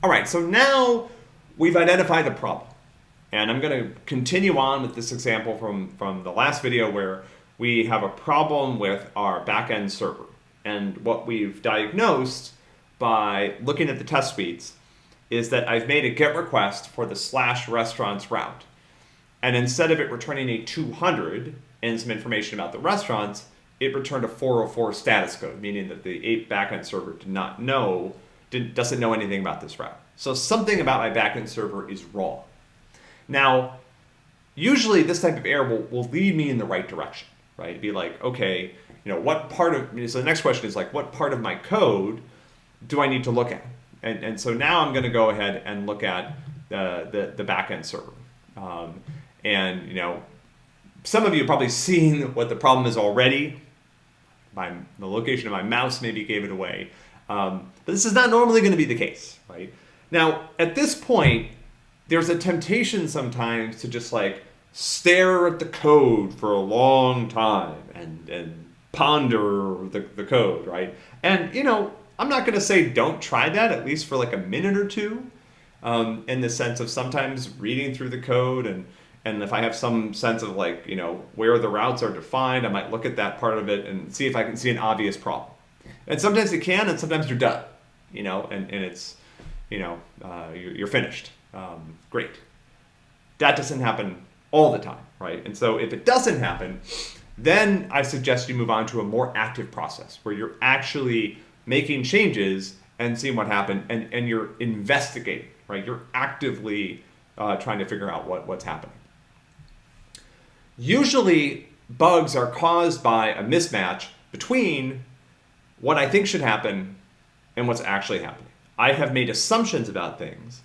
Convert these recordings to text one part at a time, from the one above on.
All right, so now we've identified the problem. And I'm going to continue on with this example from, from the last video where we have a problem with our backend server. And what we've diagnosed by looking at the test suites is that I've made a GET request for the slash restaurants route. And instead of it returning a 200 and some information about the restaurants, it returned a 404 status code, meaning that the 8 backend server did not know, did, doesn't know anything about this route. So something about my backend server is wrong. Now, usually this type of error will, will lead me in the right direction, right? It'd be like, okay, you know, what part of, so the next question is like, what part of my code do I need to look at? And, and so now I'm going to go ahead and look at the, the, the backend server. Um, and, you know, some of you have probably seen what the problem is already. My, the location of my mouse maybe gave it away. Um, but this is not normally going to be the case, right? Now, at this point, there's a temptation sometimes to just like stare at the code for a long time and, and ponder the, the code, right? And, you know, I'm not going to say don't try that, at least for like a minute or two, um, in the sense of sometimes reading through the code and and if I have some sense of like, you know, where the routes are defined, I might look at that part of it and see if I can see an obvious problem. And sometimes you can, and sometimes you're done, you know, and, and it's, you know, uh, you're, you're, finished. Um, great. That doesn't happen all the time, right? And so if it doesn't happen, then I suggest you move on to a more active process where you're actually making changes and seeing what happened and, and you're investigating, right? You're actively uh, trying to figure out what, what's happening. Usually bugs are caused by a mismatch between what I think should happen and what's actually happening. I have made assumptions about things.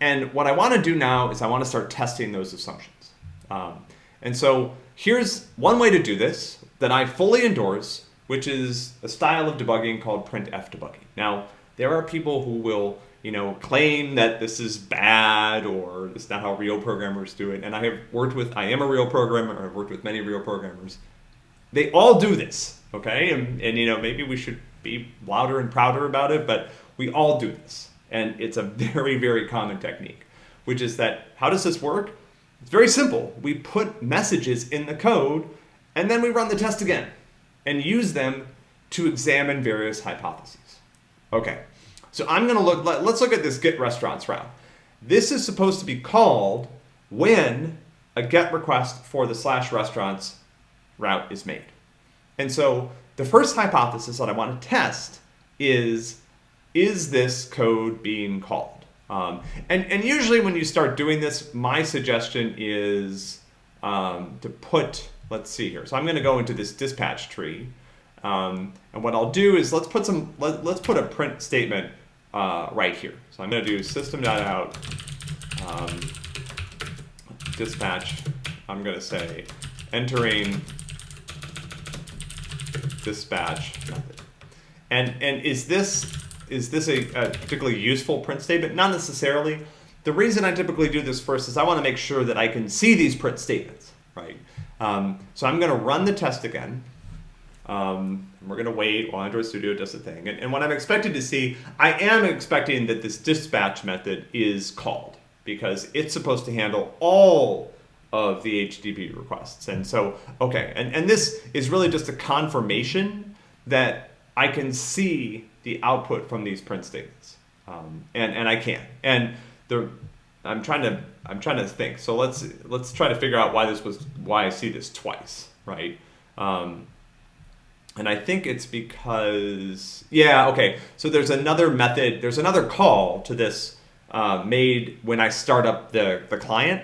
And what I want to do now is I want to start testing those assumptions. Um, and so here's one way to do this that I fully endorse, which is a style of debugging called printf debugging. Now, there are people who will you know, claim that this is bad or it's not how real programmers do it. And I have worked with, I am a real programmer, I've worked with many real programmers. They all do this, okay? And, and you know, maybe we should be louder and prouder about it, but we all do this. And it's a very, very common technique, which is that, how does this work? It's very simple. We put messages in the code and then we run the test again and use them to examine various hypotheses. Okay, so I'm going to look, let, us look at this get restaurants route. This is supposed to be called when a get request for the slash restaurants route is made. And so the first hypothesis that I want to test is, is this code being called? Um, and, and usually when you start doing this, my suggestion is um, to put, let's see here. So I'm going to go into this dispatch tree. Um, and what I'll do is let's put some, let, us put a print statement uh, right here. So I'm going to do system.out um, dispatch. I'm going to say entering dispatch method. And, and is this, is this a, a particularly useful print statement? Not necessarily. The reason I typically do this first is I want to make sure that I can see these print statements, right? Um, so I'm going to run the test again. Um, we're going to wait while Android Studio does the thing. And, and what I'm expecting to see, I am expecting that this dispatch method is called because it's supposed to handle all of the HTTP requests. And so, okay, and, and this is really just a confirmation that I can see the output from these print statements. Um, and, and I can. And the, I'm trying to I'm trying to think. So let's let's try to figure out why this was why I see this twice, right? Um, and I think it's because, yeah, okay. So there's another method, there's another call to this uh, made when I start up the, the client.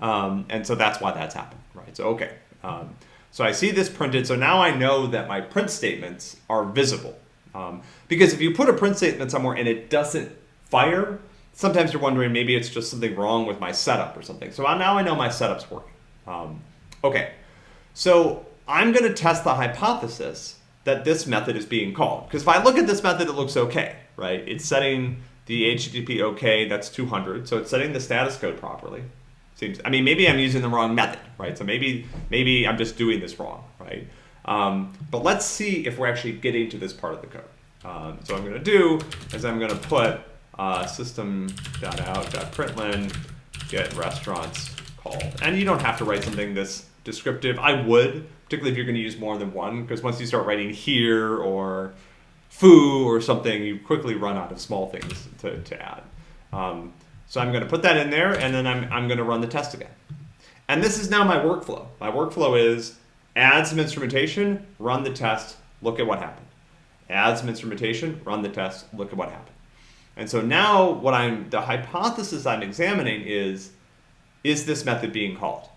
Um, and so that's why that's happened, right? So, okay. Um, so I see this printed. So now I know that my print statements are visible. Um, because if you put a print statement somewhere and it doesn't fire, sometimes you're wondering maybe it's just something wrong with my setup or something. So now I know my setup's working. Um, okay. So I'm going to test the hypothesis that this method is being called. Because if I look at this method, it looks okay, right? It's setting the HTTP okay, that's 200. So it's setting the status code properly. Seems, I mean, maybe I'm using the wrong method, right? So maybe, maybe I'm just doing this wrong, right? Um, but let's see if we're actually getting to this part of the code. Um, so I'm going to do is I'm going to put uh, system.out.println get restaurants called. And you don't have to write something this descriptive. I would, particularly if you're going to use more than one, because once you start writing here or foo or something, you quickly run out of small things to, to add. Um, so I'm going to put that in there, and then I'm, I'm going to run the test again. And this is now my workflow. My workflow is add some instrumentation, run the test, look at what happened. Add some instrumentation, run the test, look at what happened. And so now what I'm, the hypothesis I'm examining is, is this method being called?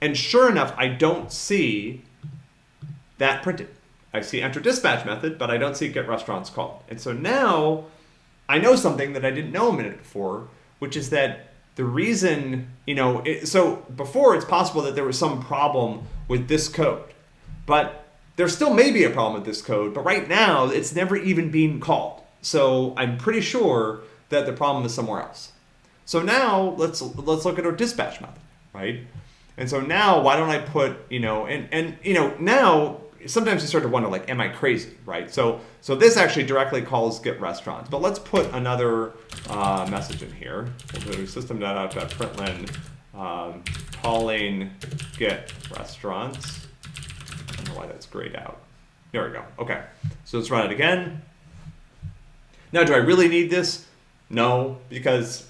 And sure enough, I don't see that printed. I see enter dispatch method, but I don't see get restaurants called. And so now I know something that I didn't know a minute before, which is that the reason, you know, it, so before it's possible that there was some problem with this code, but there still may be a problem with this code, but right now it's never even being called. So I'm pretty sure that the problem is somewhere else. So now let's let's look at our dispatch method, right? And so now why don't I put, you know, and and you know, now sometimes you start to wonder like am I crazy, right? So so this actually directly calls get restaurants. But let's put another uh, message in here. We'll do system.out.println um, calling get restaurants. I don't know why that's grayed out. There we go. Okay. So let's run it again. Now, do I really need this? No, because,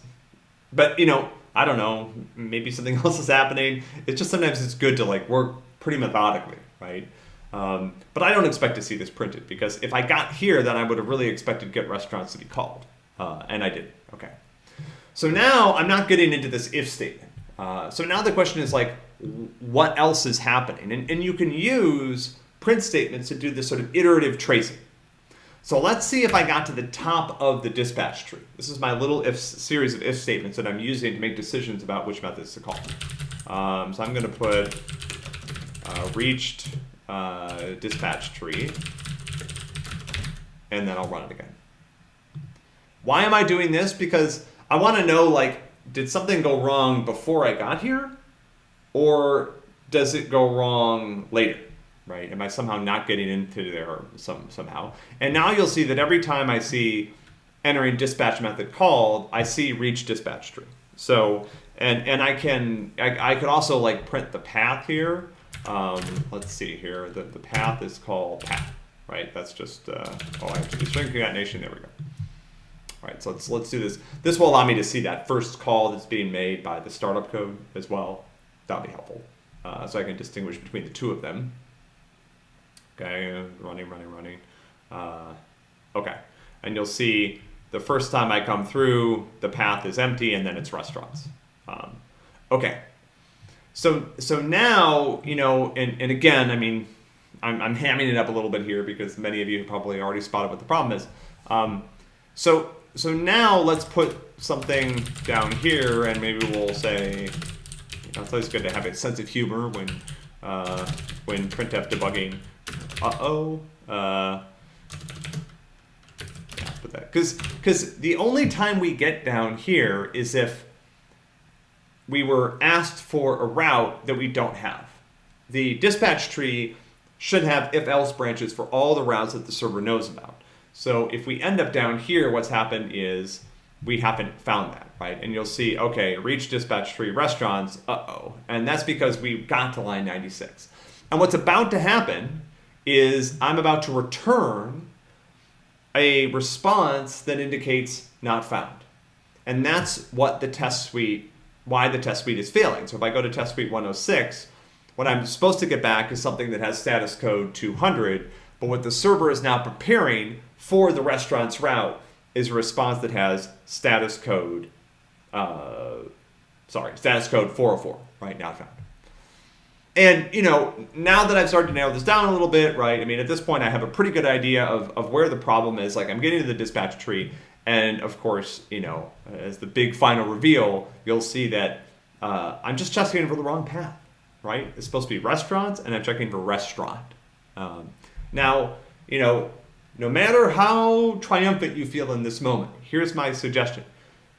but you know, I don't know, maybe something else is happening. It's just sometimes it's good to like work pretty methodically, right? Um, but I don't expect to see this printed because if I got here, then I would have really expected get restaurants to be called. Uh, and I didn't, okay. So now I'm not getting into this if statement. Uh, so now the question is like, what else is happening? And, and you can use print statements to do this sort of iterative tracing. So let's see if I got to the top of the dispatch tree. This is my little if series of if statements that I'm using to make decisions about which methods to call. Um, so I'm going to put uh, reached uh, dispatch tree, and then I'll run it again. Why am I doing this? Because I want to know, like, did something go wrong before I got here? Or does it go wrong later? right? Am I somehow not getting into there some somehow? And now you'll see that every time I see entering dispatch method called, I see reach dispatch tree. So, and, and I can, I, I can also like print the path here. Um, let's see here, the, the path is called path, right? That's just, uh, oh, I have to do string concatenation, there we go. All right, so let's, let's do this. This will allow me to see that first call that's being made by the startup code as well. That'll be helpful. Uh, so I can distinguish between the two of them. Okay, running, running, running. Uh, okay, and you'll see the first time I come through, the path is empty, and then it's restaurants. Um, okay, so so now you know, and, and again, I mean, I'm, I'm hamming it up a little bit here because many of you probably already spotted what the problem is. Um, so so now let's put something down here, and maybe we'll say, you know, it's always good to have a sense of humor when uh, when printf debugging uh-oh. Uh, yeah, put that. Because the only time we get down here is if we were asked for a route that we don't have. The dispatch tree should have if-else branches for all the routes that the server knows about. So if we end up down here, what's happened is we haven't found that, right? And you'll see, okay, reach dispatch tree restaurants, uh-oh. And that's because we got to line 96. And what's about to happen is I'm about to return a response that indicates not found. And that's what the test suite, why the test suite is failing. So if I go to test suite 106, what I'm supposed to get back is something that has status code 200, but what the server is now preparing for the restaurant's route is a response that has status code, uh, sorry, status code 404, right, not found. And, you know, now that I've started to narrow this down a little bit, right, I mean, at this point I have a pretty good idea of, of where the problem is. Like, I'm getting to the dispatch tree, and of course, you know, as the big final reveal, you'll see that uh, I'm just checking for the wrong path, right? It's supposed to be restaurants, and I'm checking for restaurant. Um, now, you know, no matter how triumphant you feel in this moment, here's my suggestion.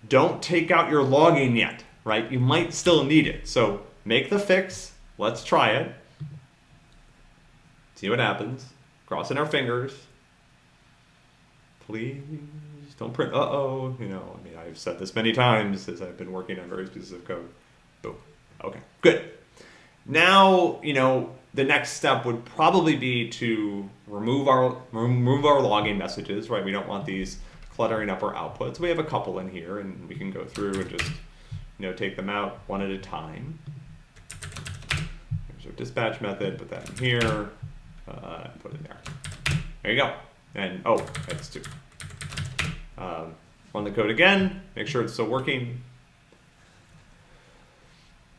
Don't take out your logging yet, right? You might still need it. So make the fix, Let's try it. See what happens. Crossing our fingers. Please don't print uh-oh, you know, I mean, I've said this many times as I've been working on various pieces of code. Boom. Okay, good. Now, you know, the next step would probably be to remove our remove our logging messages, right? We don't want these cluttering up our outputs. We have a couple in here and we can go through and just, you know, take them out one at a time. There's our dispatch method, put that in here, uh, put it there. There you go. And, oh, that's two. Um, run the code again, make sure it's still working.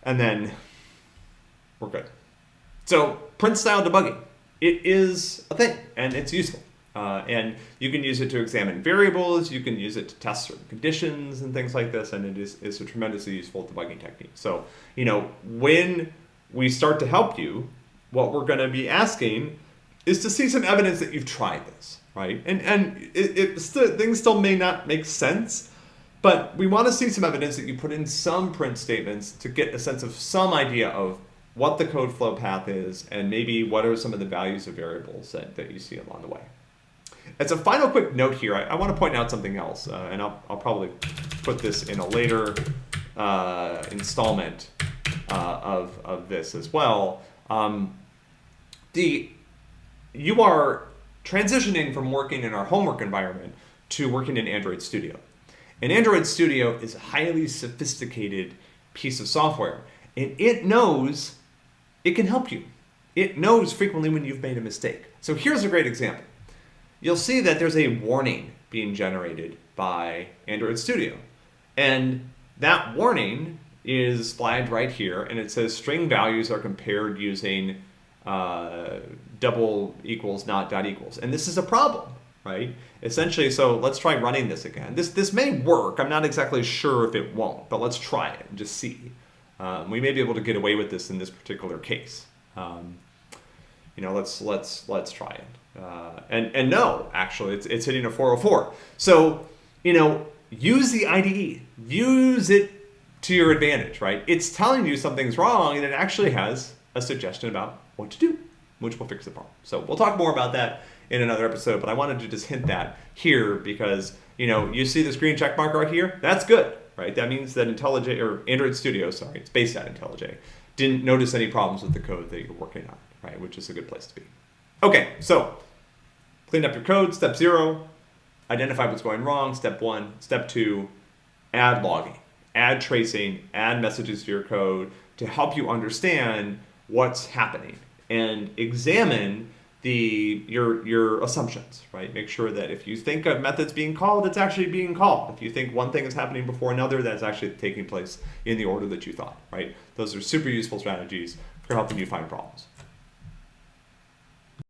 And then we're good. So print style debugging, it is a thing and it's useful. Uh, and you can use it to examine variables, you can use it to test certain conditions and things like this, and it is, is a tremendously useful debugging technique. So, you know, when we start to help you, what we're going to be asking is to see some evidence that you've tried this, right? And, and it, it things still may not make sense, but we want to see some evidence that you put in some print statements to get a sense of some idea of what the code flow path is and maybe what are some of the values of variables that, that you see along the way. As a final quick note here, I, I want to point out something else, uh, and I'll, I'll probably put this in a later uh, installment uh, of, of this as well. Um, the, you are transitioning from working in our homework environment to working in Android Studio. And Android Studio is a highly sophisticated piece of software, and it knows it can help you. It knows frequently when you've made a mistake. So here's a great example you'll see that there's a warning being generated by Android Studio. And that warning is flagged right here, and it says string values are compared using uh, double equals not dot equals. And this is a problem, right? Essentially, so let's try running this again. This, this may work. I'm not exactly sure if it won't, but let's try it and just see. Um, we may be able to get away with this in this particular case. Um, you know, let's let's let's try it. Uh, and, and no, actually, it's, it's hitting a 404. So, you know, use the IDE. Use it to your advantage, right? It's telling you something's wrong, and it actually has a suggestion about what to do, which will fix the problem. So we'll talk more about that in another episode, but I wanted to just hint that here because, you know, you see this green check mark right here? That's good, right? That means that IntelliJ, or Android Studio, sorry, it's based on IntelliJ, didn't notice any problems with the code that you're working on, right? Which is a good place to be. Okay, so clean up your code. Step zero, identify what's going wrong. Step one. Step two, add logging, add tracing, add messages to your code to help you understand what's happening and examine the your your assumptions, right? Make sure that if you think a method's being called, it's actually being called. If you think one thing is happening before another, that's actually taking place in the order that you thought, right? Those are super useful strategies for helping you find problems.